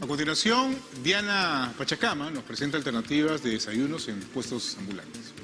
A continuación, Diana Pachacama nos presenta alternativas de desayunos en puestos ambulantes.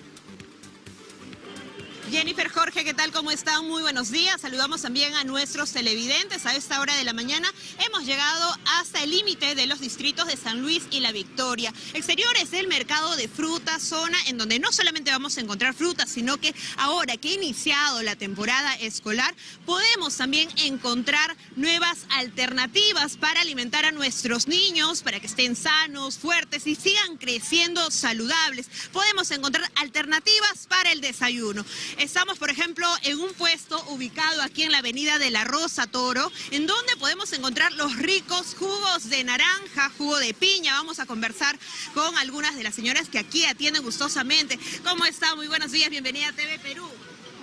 Jennifer Jorge, ¿qué tal? ¿Cómo están? Muy buenos días. Saludamos también a nuestros televidentes. A esta hora de la mañana hemos llegado hasta el límite de los distritos de San Luis y La Victoria. Exteriores del mercado de frutas, zona en donde no solamente vamos a encontrar frutas, sino que ahora que ha iniciado la temporada escolar, podemos también encontrar nuevas alternativas para alimentar a nuestros niños, para que estén sanos, fuertes y sigan creciendo saludables. Podemos encontrar alternativas para el desayuno. Estamos, por ejemplo, en un puesto ubicado aquí en la avenida de la Rosa Toro, en donde podemos encontrar los ricos jugos de naranja, jugo de piña. Vamos a conversar con algunas de las señoras que aquí atienden gustosamente. ¿Cómo está? Muy buenos días, bienvenida a TV Perú.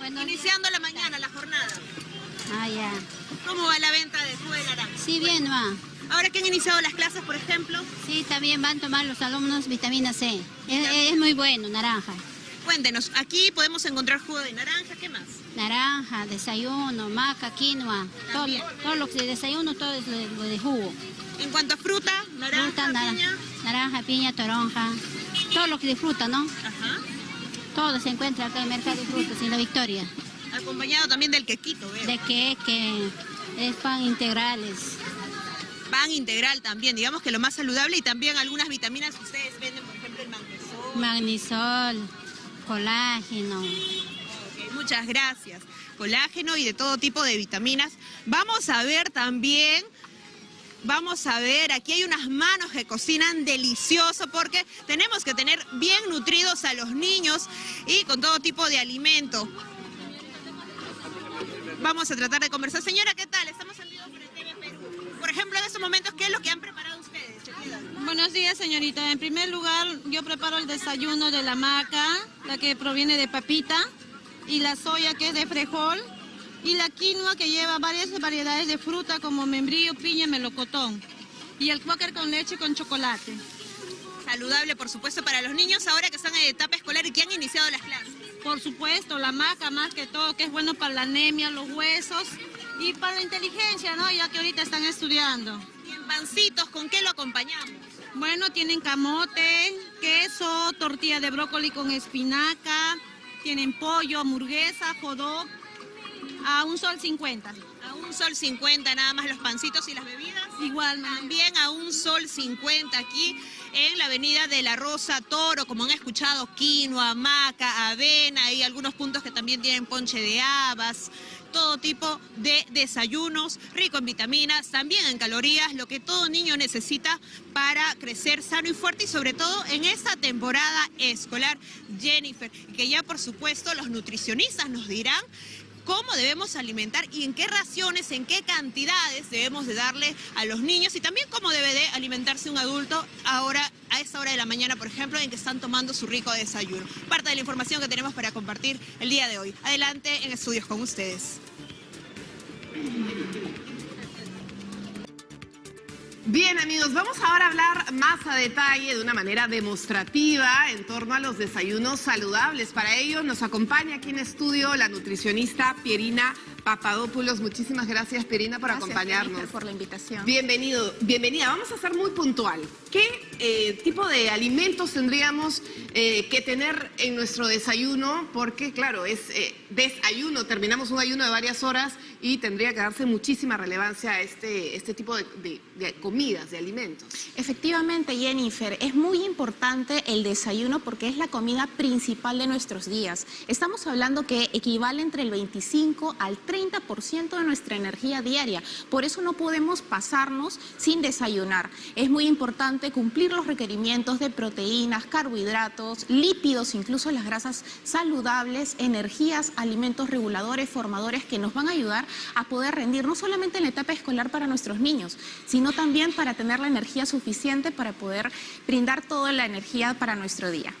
Iniciando la mañana, la jornada. Ah, ya. ¿Cómo va la venta de jugo de naranja? Sí, bien, va. Ahora que han iniciado las clases, por ejemplo. Sí, también van a tomar los alumnos vitamina C. Es, es muy bueno, naranja. Cuéntenos, aquí podemos encontrar jugo de naranja, ¿qué más? Naranja, desayuno, maca, quinoa, todo, todo lo que de desayuno, todo es lo de, jugo. En cuanto a fruta, naranja, fruta, piña. Naranja, piña, toronja, todo lo que de fruta, ¿no? Ajá. Todo se encuentra acá en el Mercado de Frutas, en La Victoria. Acompañado también del quequito, ¿veo? De queque, es pan integrales. Pan integral también, digamos que lo más saludable y también algunas vitaminas que ustedes venden, por ejemplo el magnesol. Magnesol colágeno. muchas gracias. Colágeno y de todo tipo de vitaminas. Vamos a ver también... Vamos a ver, aquí hay unas manos que cocinan delicioso porque tenemos que tener bien nutridos a los niños y con todo tipo de alimento. Vamos a tratar de conversar. Señora, ¿qué tal? Estamos en por el TV Perú. Por ejemplo, en estos momentos, ¿qué es lo que han preparado? Buenos días, señorita. En primer lugar, yo preparo el desayuno de la maca, la que proviene de papita, y la soya que es de frijol, y la quinoa que lleva varias variedades de fruta como membrillo, piña, melocotón, y el cuáquer con leche con chocolate. Saludable, por supuesto, para los niños ahora que están en etapa escolar y que han iniciado las clases. Por supuesto, la maca más que todo, que es bueno para la anemia, los huesos y para la inteligencia, ¿no? Ya que ahorita están estudiando. ¿Y en pancitos con qué lo acompañamos? Bueno, tienen camote, queso, tortilla de brócoli con espinaca, tienen pollo, hamburguesa, jodó, a un sol 50. A un sol 50 nada más los pancitos y las bebidas. Igual. También a un sol 50 aquí en la avenida de la Rosa Toro, como han escuchado, quinoa, maca, avena y algunos puntos que también tienen ponche de habas todo tipo de desayunos, rico en vitaminas, también en calorías, lo que todo niño necesita para crecer sano y fuerte y sobre todo en esta temporada escolar, Jennifer, que ya por supuesto los nutricionistas nos dirán cómo debemos alimentar y en qué raciones, en qué cantidades debemos de darle a los niños y también cómo debe de alimentarse un adulto ahora a esta hora de la mañana, por ejemplo, en que están tomando su rico desayuno. Parte de la información que tenemos para compartir el día de hoy. Adelante en estudios con ustedes. Bien amigos, vamos ahora a hablar más a detalle de una manera demostrativa en torno a los desayunos saludables. Para ello nos acompaña aquí en estudio la nutricionista Pierina Papadopoulos. Muchísimas gracias Pierina por acompañarnos. por la invitación. Bienvenido, bienvenida. Vamos a ser muy puntual. ¿Qué eh, tipo de alimentos tendríamos eh, que tener en nuestro desayuno? Porque claro, es eh, desayuno, terminamos un ayuno de varias horas y tendría que darse muchísima relevancia a este, este tipo de, de, comidas, de alimentos. Efectivamente, Jennifer, es muy importante el desayuno porque es la comida principal de nuestros días. Estamos hablando que equivale entre el 25 al 30% de nuestra energía diaria. Por eso no podemos pasarnos sin desayunar. Es muy importante cumplir los requerimientos de proteínas, carbohidratos, lípidos, incluso las grasas saludables, energías, alimentos reguladores, formadores que nos van a ayudar a poder rendir no solamente en la etapa escolar para nuestros niños, sino también para tener la energía suficiente para poder brindar toda la energía para nuestro día.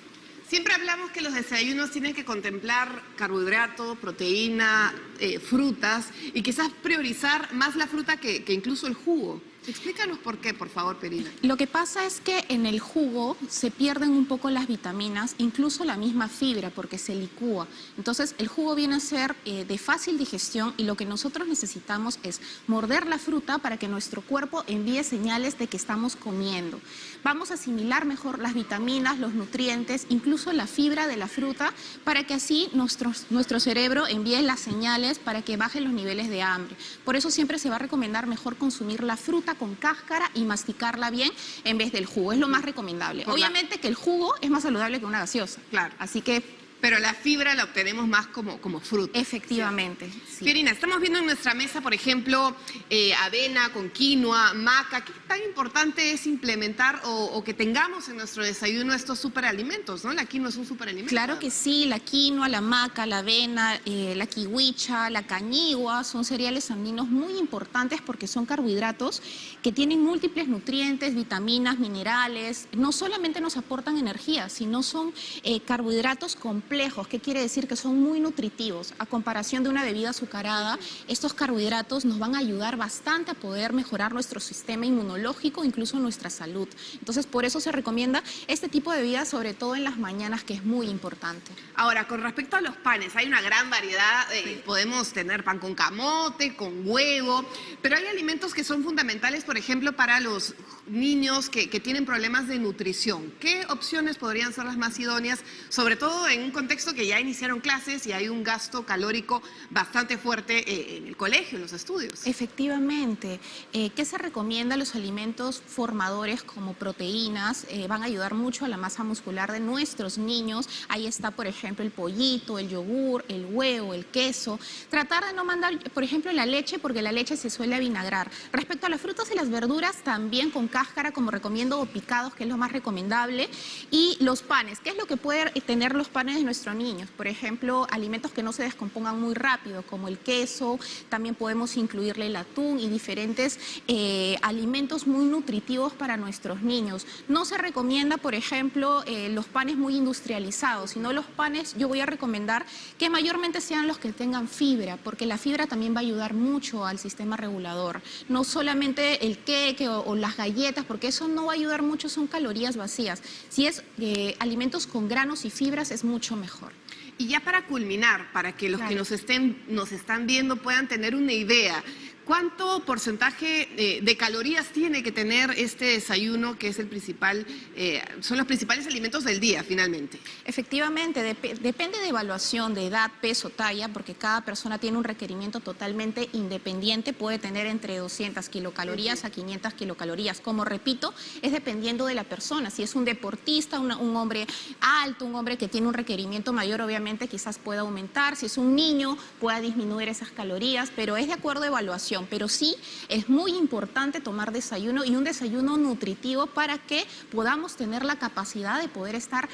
Siempre hablamos que los desayunos tienen que contemplar carbohidrato, proteína, eh, frutas y quizás priorizar más la fruta que, incluso el jugo. Explícanos por qué, por favor, Perina. Lo que pasa es que en el jugo se pierden un poco las vitaminas, incluso la misma fibra, porque se licúa. Entonces, el jugo viene a ser eh, de fácil digestión y lo que nosotros necesitamos es morder la fruta para que nuestro cuerpo envíe señales de que estamos comiendo. Vamos a asimilar mejor las vitaminas, los nutrientes, incluso la fibra de la fruta, para que así nuestro, nuestro cerebro envíe las señales para que bajen los niveles de hambre. Por eso siempre se va a recomendar mejor consumir la fruta con cáscara y masticarla bien en vez del jugo. Es lo más recomendable. Obviamente que el jugo es más saludable que una gaseosa. Claro. Así que Pero la fibra la obtenemos más como, como fruta. efectivamente. sí. Estamos viendo en nuestra mesa, por ejemplo, eh, avena con quinoa, maca. ¿Qué tan importante es implementar o, o que tengamos en nuestro desayuno estos superalimentos? ¿no? La quinoa es un superalimento. Claro que sí, la quinoa, la maca, la avena, eh, la kiwicha, la cañigua son cereales andinos muy importantes porque son carbohidratos que tienen múltiples nutrientes, vitaminas, minerales. No solamente nos aportan energía, sino son eh, carbohidratos complejos. ¿Qué quiere decir? Que son muy nutritivos. A comparación de una bebida azucarada, estos carbohidratos nos van a ayudar bastante a poder mejorar nuestro sistema inmunológico, incluso nuestra salud. Entonces, por eso se recomienda este tipo de bebidas, sobre todo en las mañanas, que es muy importante. Ahora, con respecto a los panes, hay una gran variedad. eh, Podemos tener pan con camote, con huevo, pero hay alimentos que son fundamentales, por ejemplo, para los niños que, que tienen problemas de nutrición. ¿Qué opciones podrían ser las más idóneas, sobre todo en un contexto que ya iniciaron clases y hay un gasto calórico bastante fuerte eh, en el colegio, en los estudios? Efectivamente. Eh, ¿Qué se recomienda? Los alimentos formadores como proteínas eh, van a ayudar mucho a la masa muscular de nuestros niños. Ahí está, por ejemplo, el pollito, el yogur, el huevo, el queso. Tratar de no mandar, por ejemplo, la leche, porque la leche se suele avinagrar. Respecto a las frutas y las verduras, también con cáscara, como recomiendo, o picados, que es lo más recomendable. Y los panes, ¿qué es lo que pueden tener los panes nuestros niños? Por ejemplo, alimentos que no se descompongan muy rápido, como el queso, también podemos incluirle el atún y diferentes eh, alimentos muy nutritivos para nuestros niños. No se recomienda, por ejemplo, eh, los panes muy industrializados, sino los panes yo voy a recomendar que mayormente sean los que tengan fibra, porque la fibra también va a ayudar mucho al sistema regulador. No solamente el queque o, o las galletas, porque eso no va a ayudar mucho, son calorías vacías. Si es eh, alimentos con granos y fibras, es mucho mejor. Y ya para culminar, para que los que nos, estén, nos están viendo puedan tener una idea, ¿cuánto porcentaje eh, de calorías tiene que tener este desayuno que es el principal, eh, son los principales alimentos del día finalmente? Efectivamente, dep- depende de evaluación de edad, peso, talla, porque cada persona tiene un requerimiento totalmente independiente, puede tener entre 200 kilocalorías a 500 kilocalorías. Como repito, es dependiendo de la persona. Si es un deportista, un hombre alto, un hombre que tiene un requerimiento mayor, obviamente quizás pueda aumentar. Si es un niño, pueda disminuir esas calorías, pero es de acuerdo a evaluación. Pero sí es muy importante tomar desayuno y un desayuno nutritivo para que podamos tener la capacidad de poder estar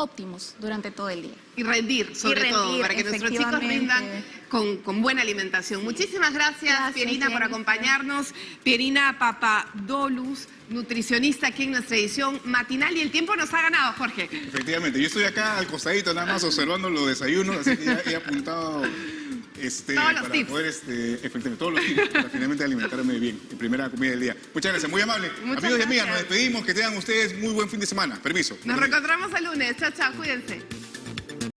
óptimos durante todo el día. Y rendir, sobre todo, rendir, para que nuestros chicos rindan con, con buena alimentación. Muchísimas gracias, Gracias, Pierina, por acompañarnos. Pierina Papadolus, nutricionista aquí en nuestra edición matinal. Y el tiempo nos ha ganado, Jorge. Efectivamente, yo estoy acá al costadito nada más observando los desayunos, así que ya he apuntado este, Todos los para tips. poder, este, efectivamente, todos los tips para finalmente alimentarme bien en primera comida del día. Muchas gracias, muy amable. Muchas Amigos y amigas, nos gracias. despedimos, que tengan ustedes muy buen fin de semana. Permiso. Nos reencontramos el lunes. Chao, chao, cuídense.